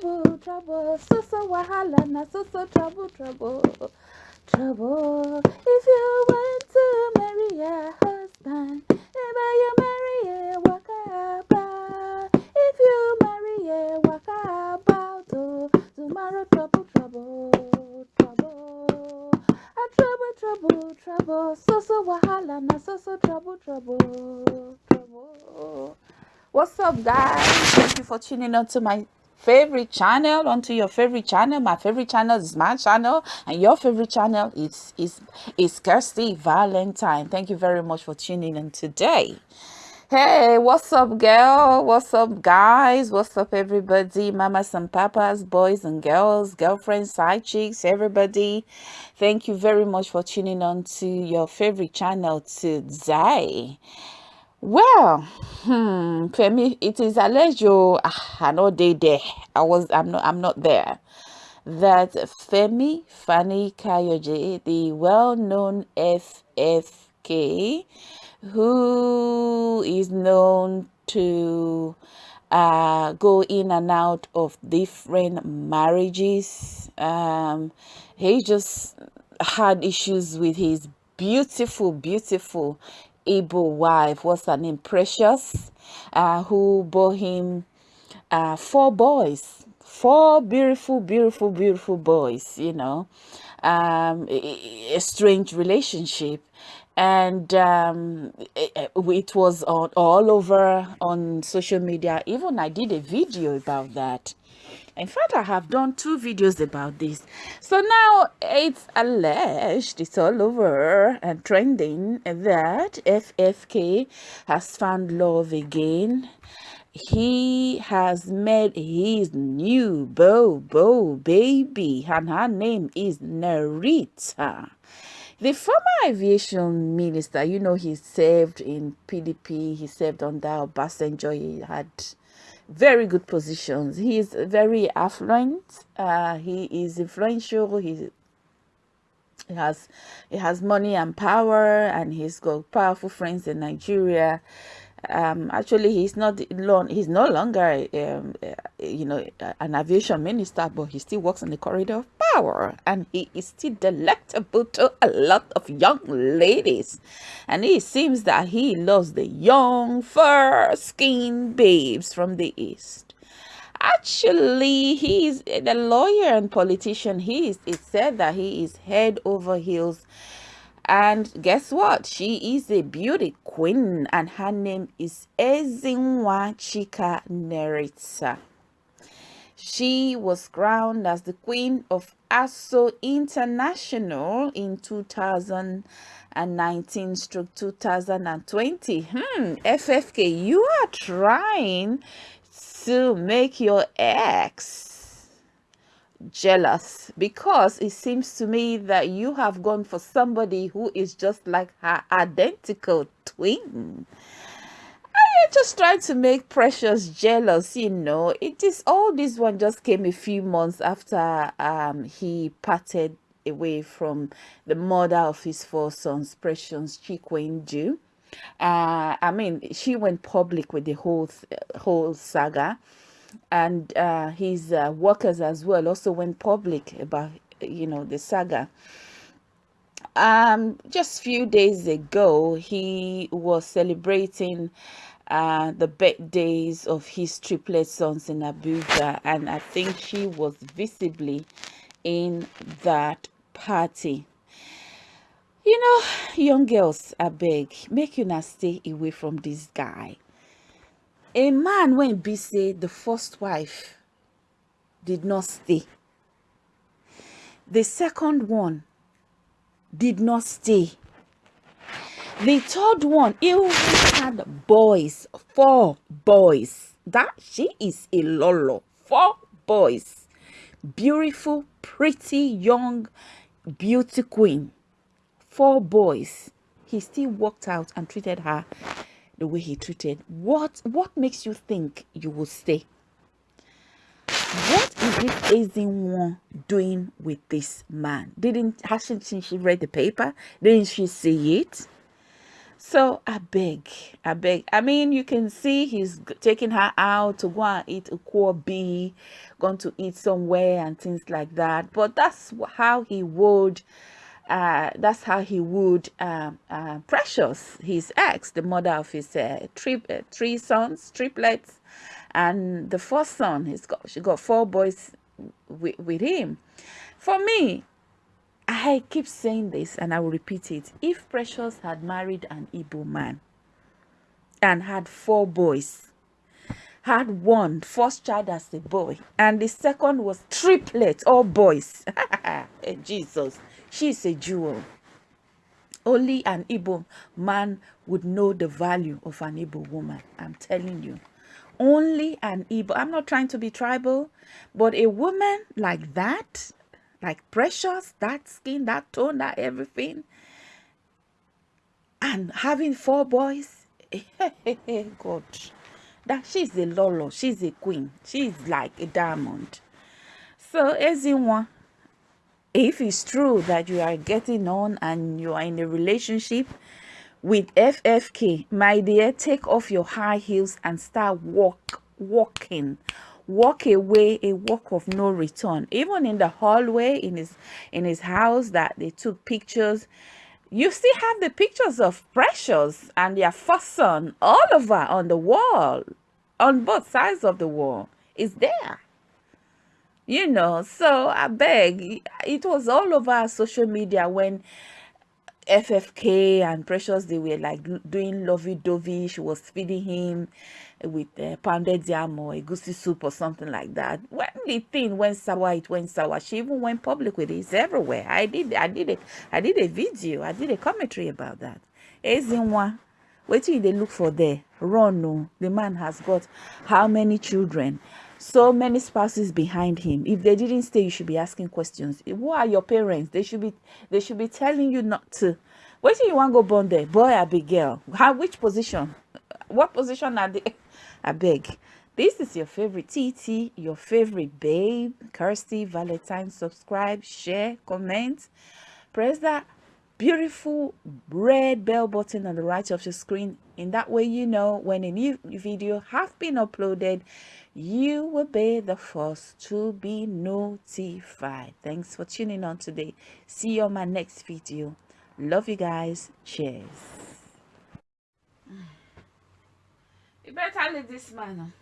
trouble, trouble, so so wahala, na so so trouble, trouble, trouble. If you want to marry a husband, never you marry a waka If you marry a waka about, oh, tomorrow trouble, trouble, trouble. A trouble, trouble, trouble, so so wahala, na so so trouble, trouble, trouble. What's up, guys? Thank you for tuning on to my favorite channel onto your favorite channel. My favorite channel is my channel and your favorite channel is is is kirsty valentine. Thank you very much for tuning in today. Hey what's up girl? What's up guys? What's up everybody? Mamas and papas boys and girls girlfriends side chicks everybody. Thank you very much for tuning on to your favorite channel today well, hmm, me, it is alleged. Ah, I know they there. I was. I'm not. I'm not there. That Femi Fani Kayode, the well-known FFK, who is known to uh, go in and out of different marriages. Um, he just had issues with his beautiful, beautiful Igbo wife, what's her name, Precious, uh, who bore him uh, four boys, four beautiful, beautiful, beautiful boys, you know, um, a, a strange relationship. And um, it, it was on, all over on social media. Even I did a video about that in fact i have done two videos about this. So now it's alleged it's all over and trending that ffk has found love again. He has met his new beau beau baby and her name is narita. The former aviation minister you know he served in pdp he served under obasanjo he had very good positions. He is very affluent. Uh, he is influential. He, he has he has money and power, and he's got powerful friends in Nigeria um, actually he's not long he's no longer um, uh, you know an aviation minister but he still works in the corridor of power and he is still delectable to a lot of young ladies and it seems that he loves the young fair skinned babes from the east actually he's the lawyer and politician he is it said that he is head over heels and guess what? She is a beauty queen and her name is Ezinwa Chika Neritsa. She was crowned as the Queen of ASO International in 2019 stroke 2020. Hmm, FFK, you are trying to make your ex jealous because it seems to me that you have gone for somebody who is just like her identical twin. Just trying to make Precious jealous, you know. It is all this one just came a few months after um he parted away from the mother of his four sons, Precious Chikwendu. Uh, I mean, she went public with the whole whole saga and uh, his uh, workers as well also went public about you know the saga um just few days ago he was celebrating uh, the birthdays of his triplet sons in Abuja and I think she was visibly in that party. You know young girls I beg make you not stay away from this guy. A man when be the first wife did not stay. The second one did not stay the third one even had boys four boys. That she is a lolo four boys. Beautiful pretty young beauty queen. Four boys. He still walked out and treated her the way he treated. What what makes you think you will stay? What is this Ezinwa doing with this man? Didn't hasn't she read the paper? Didn't she see it So I beg, I beg. I mean, you can see he's taking her out to go and eat a core bee, going to eat somewhere and things like that. But that's how he would uh, that's how he would um, uh, Precious, his ex, the mother of his uh, three, uh, three sons, triplets, and the first son, he's got she got four boys with, with him. For me, I keep saying this and I will repeat it. If Precious had married an Igbo man and had four boys, had one first child as a boy, and the second was triplet, all boys. Jesus, she's a jewel. Only an Igbo man would know the value of an Igbo woman. I'm telling you. Only an Igbo. I'm not trying to be tribal, but a woman like that, like precious, that skin, that tone, that everything, and having four boys, God, that she's a lolo, she's a queen, she's like a diamond. So, one if it's true that you are getting on and you are in a relationship with FFK, my dear, take off your high heels and start walk, walking. Walk away, a walk of no return. Even in the hallway in his in his house that they took pictures, you still have the pictures of Precious and their first son all over on the wall, on both sides of the wall. Is there you know so i beg it was all over social media when ffk and precious they were like doing lovey-dovey she was feeding him with uh, pounded yam or egusi soup or something like that. When the thing went sour it went sour. She even went public with it. It's everywhere. I did i did it i did a video. I did a commentary about that. Ezinwa, wait till they look for there? Run the man has got how many children? So many spouses behind him. If they didn't stay you should be asking questions. Who are your parents? They should be they should be telling you not to. Wait till you want to go born there? Boy I be girl? How which position? What position are they i beg. This is your favorite tt your favorite babe. Kirsty valentine subscribe share comment. Press that beautiful red bell button on the right of your screen. In that way you know when a new video have been uploaded you will be the first to be notified. Thanks for tuning on today. See you on my next video. Love you guys. Cheers You better leave this man.